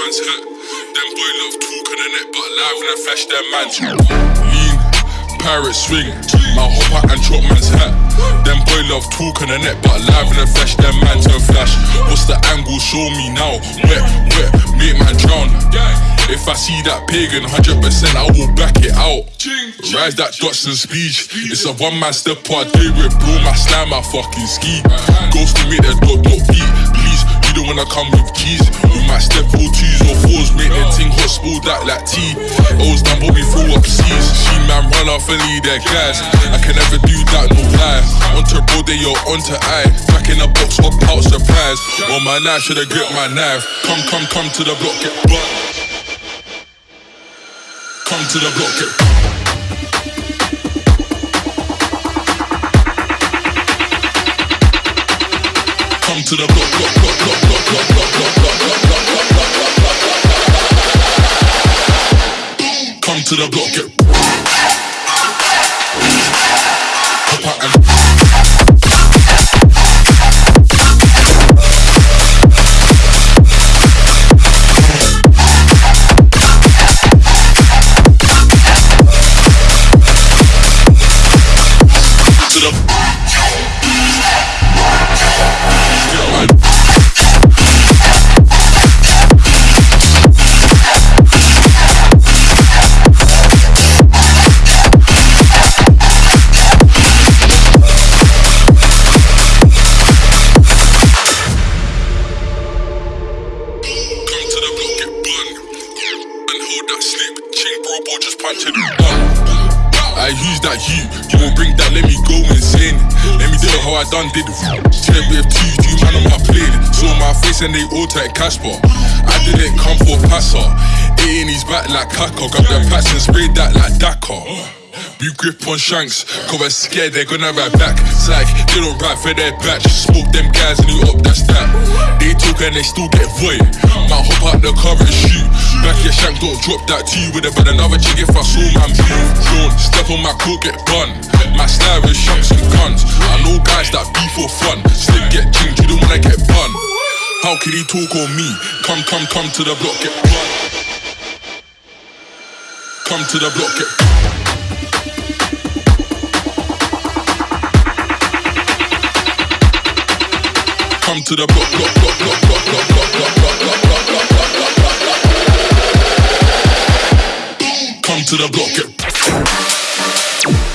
hat. Them boy love talk the net, but live in the flesh, them man too. Lean, pirate swing, my hopper and chop man's hat. Them boy love talk on the net, but live in the flesh, them man turn flash. What's the angle? Show me now. Wet, wet, make man drown. If I see that pagan, 100% I will back it out. Rise that Dotson speech. It's a one man step part day with bro, my slam, my fucking ski. Ghost to make that dot not beat. Please, you don't wanna come with keys. We might step four twos or fours, make that ting hot, spool that like tea. O's done, but we throw up seas. She man run off and lead their guys. I can never do that, no lie. Onto bro, they yo, onto I. Back in a box, hop out, surprise. On my knife, shoulda grip my knife. Come, come, come to the block, get butt. Come to the block, get Come to the block, block, block, block, block, block, block, block, block, block, block, block, block, block. Come to the block, to the punch it. I use that you. You won't bring that, let me go insane. Let me do it how I done did. Check with two, man on my plate. Saw my face and they all take Casper. I didn't come for passer. Eight in his back like Kaka. Grab the pats and sprayed that like Dakar. We grip on shanks, cause we're scared they're gonna ride back. Psych, they don't ride for their batch. Smoke them guys and you up, that's that. They and they still get void. Might hop out the car and shoot. Back your shank, don't drop that T with it, but another chick if I saw man move. Drawn, step on my coat, get bun. My style is shanks and guns. I know guys that be for fun. Slip get chinged, you don't wanna get bun. How can he talk on me? Come, come, come to the block, get bun. Come to the block, get come to the block, block, block, block, block, block, block, block, block, block, block, block, block, block, block, block. Come to the block.